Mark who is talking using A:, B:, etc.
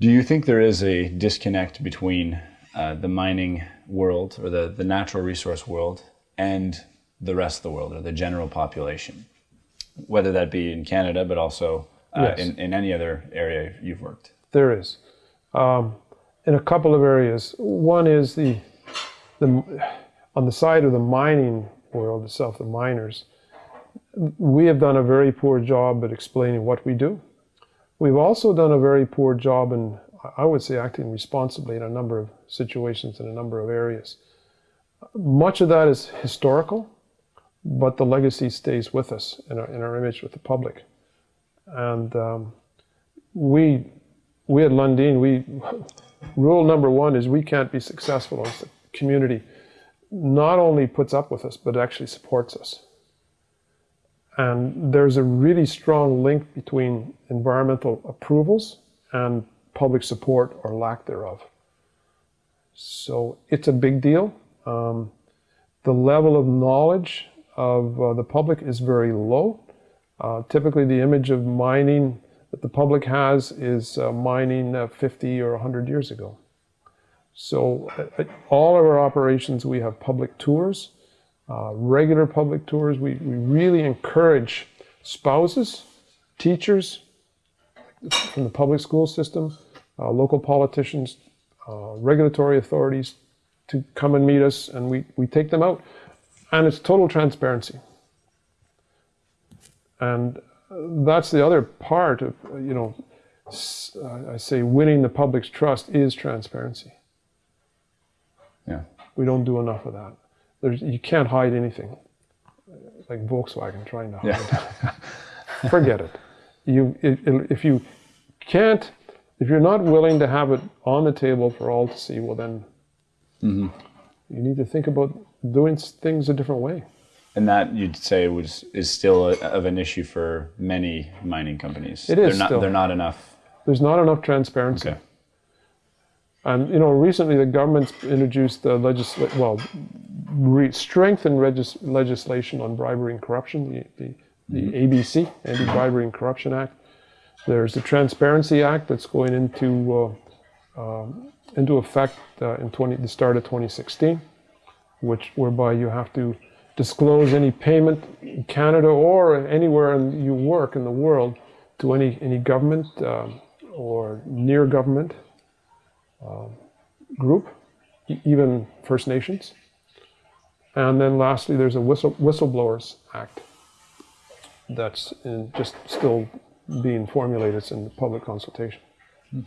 A: Do you think there is a disconnect between uh, the mining world or the, the natural resource world and the rest of the world or the general population, whether that be in Canada but also uh,
B: Yes.
A: in, in any other area you've worked?
B: There is. Um, in a couple of areas. One is the, the on the side of the mining world itself, the miners. We have done a very poor job at explaining what we do. We've also done a very poor job in, I would say, acting responsibly in a number of situations in a number of areas. Much of that is historical, but the legacy stays with us in our, in our image with the public. And um, we we at Lundin, we rule number one is we can't be successful unless the community not only puts up with us, but actually supports us. And there's a really strong link between environmental approvals and public support or lack thereof. So it's a big deal. Um, the level of knowledge of uh, the public is very low. Uh, typically, the image of mining that the public has is uh, mining uh, 50 or 100 years ago. So, uh, all of our operations, we have public tours, uh, regular public tours. We, we really encourage spouses, teachers from the public school system, uh, local politicians, uh, regulatory authorities to come and meet us, and we, we take them out. And it's total transparency. And that's the other part of, you know, uh, I say winning the public's trust is transparency.
A: Yeah.
B: We don't do enough of that. There's, you can't hide anything. Like Volkswagen trying to hide.
A: Yeah.
B: Forget it. You, if, if you can't, if you're not willing to have it on the table for all to see, well then, mm-hmm. you need to think about doing things a different way.
A: And that you'd say was is still a, of an issue for many mining companies.
B: It
A: They're not,
B: still.
A: They're not enough.
B: There's not enough transparency.
A: Okay.
B: And you know, recently the government's introduced the legisla- well, re- strengthened legislation on bribery and corruption, the, the, the ABC, Anti-Bribery and Corruption Act. There's the Transparency Act that's going into uh, um, into effect uh, in 20, the start of 2016, which whereby you have to disclose any payment in Canada or anywhere in, you work in the world to any any government um, or near government group, e- even First Nations. And then lastly, there's a whistle, Whistleblowers Act that's in, just still being formulated. It's in public consultation. Hmm.